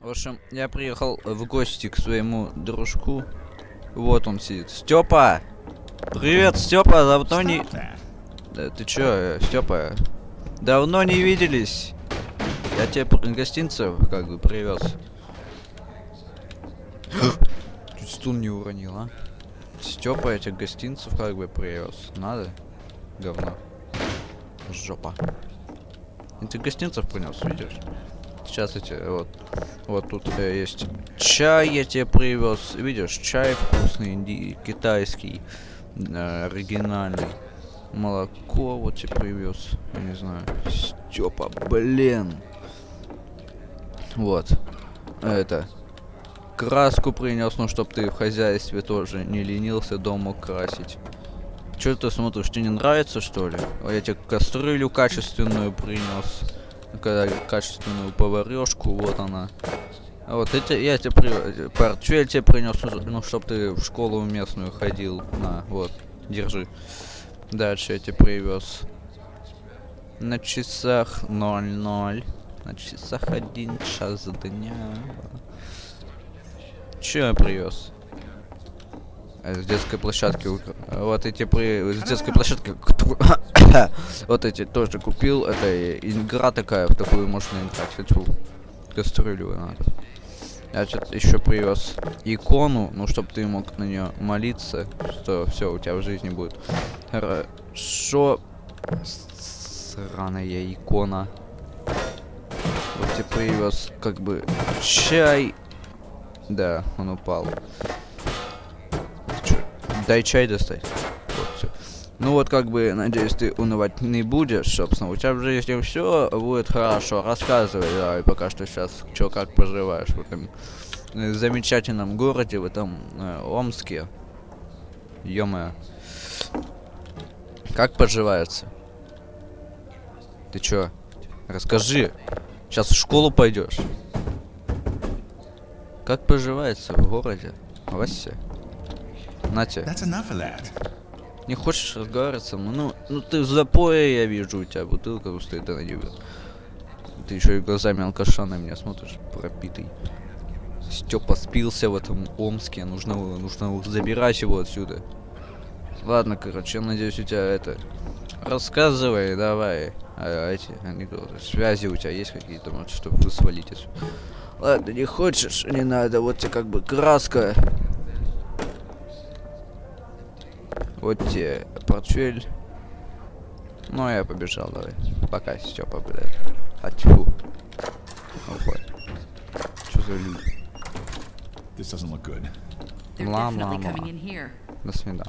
В общем, я приехал в гости к своему дружку. Вот он сидит. Степа! Привет, Степа, давно не... Да, ты чё, Степа? Давно не виделись. Я тебе гостинцев как бы привез. Чуть стул не уронил, а? Степа, я тебе гостинцев как бы привез. Надо? Говно. Жопа. Я тебе гостинцев принес, видишь? Сейчас эти, вот. Вот тут э, есть чай я тебе привез. Видишь, чай вкусный, инди- китайский, э, оригинальный. Молоко вот тебе привез. Не знаю. Степа, блин. Вот. Это. Краску принес, ну чтоб ты в хозяйстве тоже не ленился дома красить. Че ты смотришь, тебе не нравится что ли? А Я тебе кастрюлю качественную принес. Качественную поварешку, вот она. А Вот эти, я тебе при... портфель тебе принес, ну чтоб ты в школу местную ходил. На, вот, держи. Дальше я тебе привез. На часах 00. На часах один час дня. Че я привез? Э, С детской площадки. укра- Вот эти при... С детской площадки. Вот эти тоже купил. Это игра такая, в такую можно играть. Хочу кастрюлю надо. Я что-то еще привез икону, ну чтобы ты мог на нее молиться, что все у тебя в жизни будет хорошо. Сраная икона. Вот тебе привез как бы чай. Да, он упал. Чё, Дай чай достать. Вот всё. Ну вот как бы, надеюсь, ты унывать не будешь, собственно. У тебя в жизни все будет хорошо. Рассказывай, давай, пока что сейчас, что как поживаешь в этом э, замечательном городе, в этом э, Омске. ё Как поживается? Ты чё? Расскажи. Сейчас в школу пойдешь. Как поживается в городе? Вася? Нате. Не хочешь разговаривать со мной? Ну, ну ты в запое, я вижу, у тебя бутылка стоит, она не Ты еще и глазами алкаша на меня смотришь, пропитый. Степа спился в этом Омске, нужно, нужно забирать его отсюда. Ладно, короче, я надеюсь, у тебя это... Рассказывай, давай. А, эти анекдоты. Связи у тебя есть какие-то, может, чтобы вы свалить отсюда? Ладно, не хочешь, не надо, вот тебе как бы краска. Вот тебе портфель. Ну, а я побежал, давай. Пока, Степа, блядь. А тьфу. Уходь. Что за люди? This doesn't look good. They're definitely coming in here. До свидания.